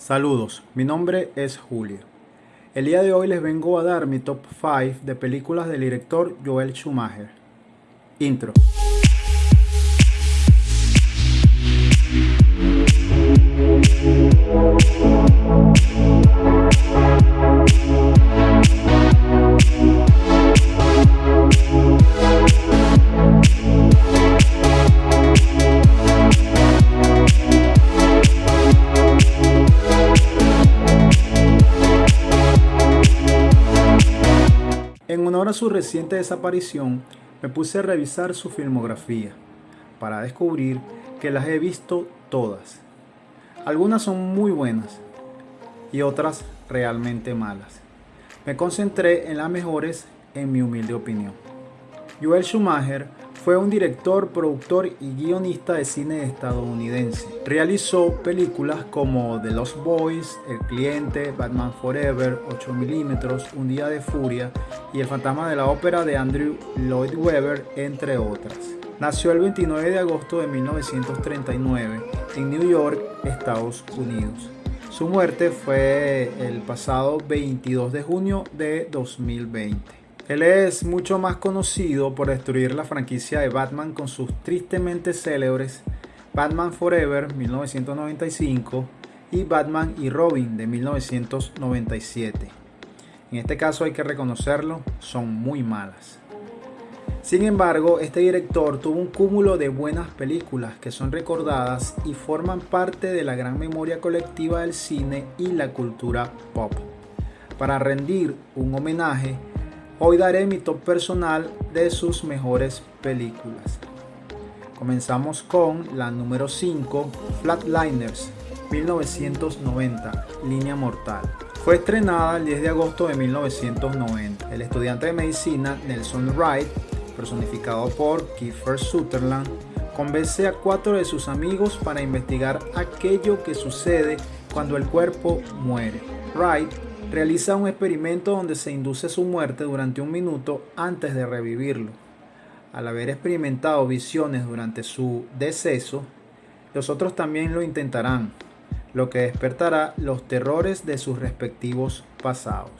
Saludos, mi nombre es Julio. El día de hoy les vengo a dar mi top 5 de películas del director Joel Schumacher. Intro. En honor a su reciente desaparición, me puse a revisar su filmografía para descubrir que las he visto todas. Algunas son muy buenas y otras realmente malas. Me concentré en las mejores en mi humilde opinión. Joel Schumacher fue un director, productor y guionista de cine estadounidense. Realizó películas como The Lost Boys, El Cliente, Batman Forever, 8 mm Un Día de Furia y El Fantasma de la Ópera de Andrew Lloyd Webber, entre otras. Nació el 29 de agosto de 1939 en New York, Estados Unidos. Su muerte fue el pasado 22 de junio de 2020. Él es mucho más conocido por destruir la franquicia de Batman con sus tristemente célebres Batman Forever 1995 y Batman y Robin de 1997. En este caso hay que reconocerlo, son muy malas. Sin embargo, este director tuvo un cúmulo de buenas películas que son recordadas y forman parte de la gran memoria colectiva del cine y la cultura pop. Para rendir un homenaje, Hoy daré mi top personal de sus mejores películas. Comenzamos con la número 5, Flatliners, 1990, Línea Mortal. Fue estrenada el 10 de agosto de 1990. El estudiante de medicina Nelson Wright, personificado por Kiefer Sutherland, convence a cuatro de sus amigos para investigar aquello que sucede cuando el cuerpo muere. Wright realiza un experimento donde se induce su muerte durante un minuto antes de revivirlo. Al haber experimentado visiones durante su deceso, los otros también lo intentarán, lo que despertará los terrores de sus respectivos pasados.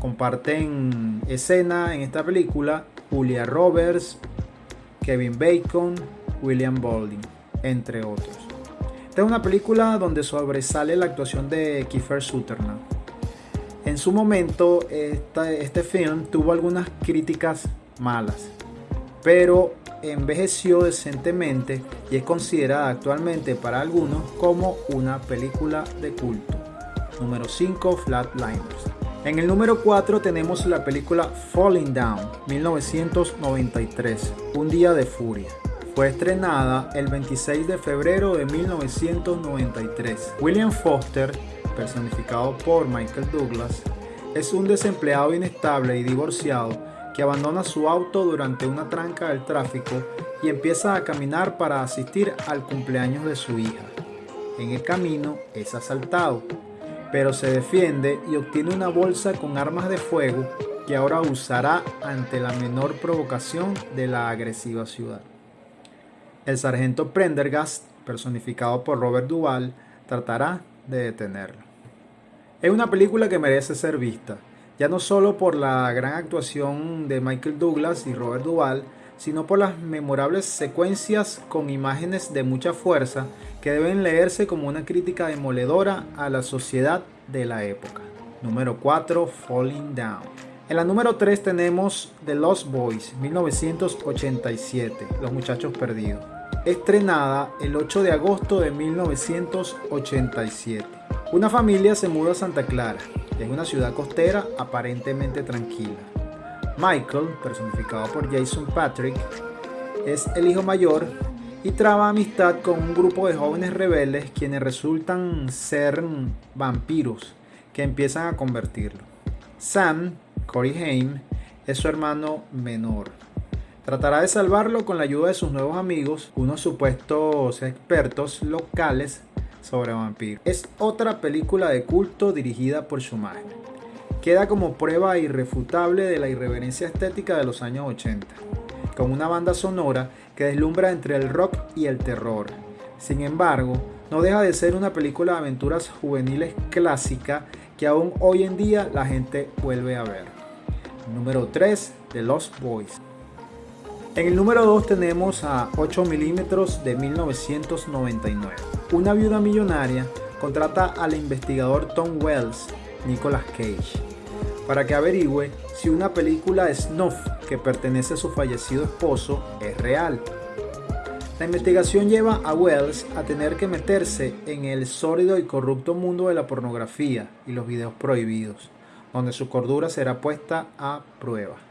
Comparten escena en esta película Julia Roberts, Kevin Bacon, William Baldwin, entre otros. Esta es una película donde sobresale la actuación de Kiefer Sutherland en su momento, este film tuvo algunas críticas malas, pero envejeció decentemente y es considerada actualmente para algunos como una película de culto. Número 5, Flatliners. En el número 4 tenemos la película Falling Down, 1993, Un día de furia. Fue estrenada el 26 de febrero de 1993. William Foster personificado por Michael Douglas, es un desempleado inestable y divorciado que abandona su auto durante una tranca del tráfico y empieza a caminar para asistir al cumpleaños de su hija. En el camino es asaltado, pero se defiende y obtiene una bolsa con armas de fuego que ahora usará ante la menor provocación de la agresiva ciudad. El sargento Prendergast, personificado por Robert Duvall, tratará de detenerlo. Es una película que merece ser vista, ya no solo por la gran actuación de Michael Douglas y Robert Duvall, sino por las memorables secuencias con imágenes de mucha fuerza que deben leerse como una crítica demoledora a la sociedad de la época. Número 4, Falling Down. En la número 3 tenemos The Lost Boys, 1987, Los Muchachos Perdidos estrenada el 8 de agosto de 1987. Una familia se muda a Santa Clara, es una ciudad costera aparentemente tranquila. Michael, personificado por Jason Patrick, es el hijo mayor y traba amistad con un grupo de jóvenes rebeldes quienes resultan ser vampiros que empiezan a convertirlo. Sam, Corey Haim, es su hermano menor. Tratará de salvarlo con la ayuda de sus nuevos amigos, unos supuestos expertos locales sobre vampiros. Es otra película de culto dirigida por Schumacher. Queda como prueba irrefutable de la irreverencia estética de los años 80, con una banda sonora que deslumbra entre el rock y el terror. Sin embargo, no deja de ser una película de aventuras juveniles clásica que aún hoy en día la gente vuelve a ver. Número 3, The Lost Boys. En el número 2 tenemos a 8 milímetros de 1999. Una viuda millonaria contrata al investigador Tom Wells, Nicolas Cage, para que averigüe si una película snuff que pertenece a su fallecido esposo es real. La investigación lleva a Wells a tener que meterse en el sórdido y corrupto mundo de la pornografía y los videos prohibidos, donde su cordura será puesta a prueba.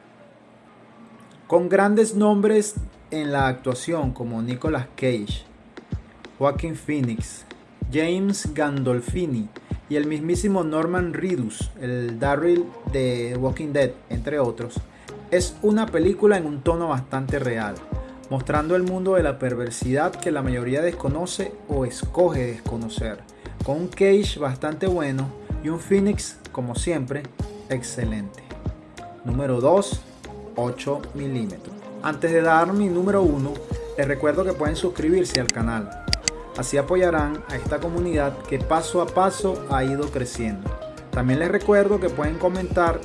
Con grandes nombres en la actuación como Nicolas Cage, Joaquin Phoenix, James Gandolfini y el mismísimo Norman Reedus, el Daryl de Walking Dead, entre otros, es una película en un tono bastante real mostrando el mundo de la perversidad que la mayoría desconoce o escoge desconocer, con un Cage bastante bueno y un Phoenix, como siempre, excelente. Número 2, 8 milímetros. Antes de dar mi número 1, les recuerdo que pueden suscribirse al canal. Así apoyarán a esta comunidad que paso a paso ha ido creciendo. También les recuerdo que pueden comentar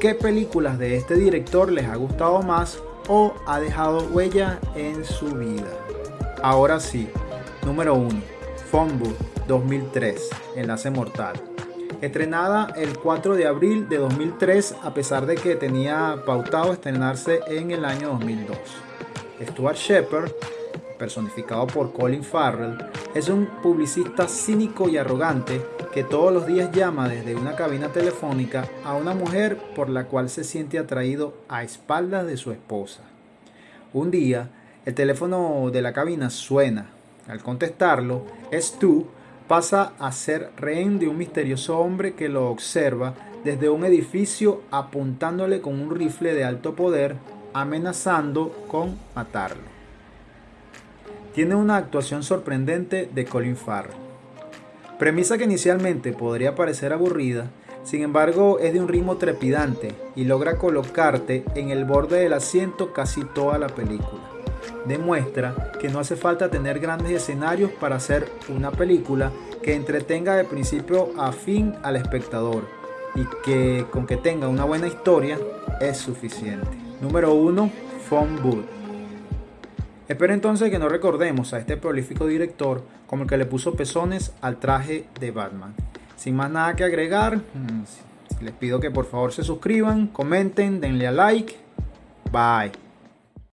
qué películas de este director les ha gustado más o ha dejado huella en su vida. Ahora sí, número 1. Phonebook 2003, Enlace Mortal. Estrenada el 4 de abril de 2003 a pesar de que tenía pautado estrenarse en el año 2002. Stuart Shepard, personificado por Colin Farrell, es un publicista cínico y arrogante que todos los días llama desde una cabina telefónica a una mujer por la cual se siente atraído a espaldas de su esposa. Un día, el teléfono de la cabina suena. Al contestarlo, Stu pasa a ser rehén de un misterioso hombre que lo observa desde un edificio apuntándole con un rifle de alto poder, amenazando con matarlo. Tiene una actuación sorprendente de Colin Farrell Premisa que inicialmente podría parecer aburrida, sin embargo es de un ritmo trepidante y logra colocarte en el borde del asiento casi toda la película. Demuestra que no hace falta tener grandes escenarios para hacer una película que entretenga de principio a fin al espectador y que con que tenga una buena historia es suficiente. Número 1. Phone Booth. Espero entonces que no recordemos a este prolífico director como el que le puso pezones al traje de Batman. Sin más nada que agregar, mm, les pido que por favor se suscriban, comenten, denle a like. Bye.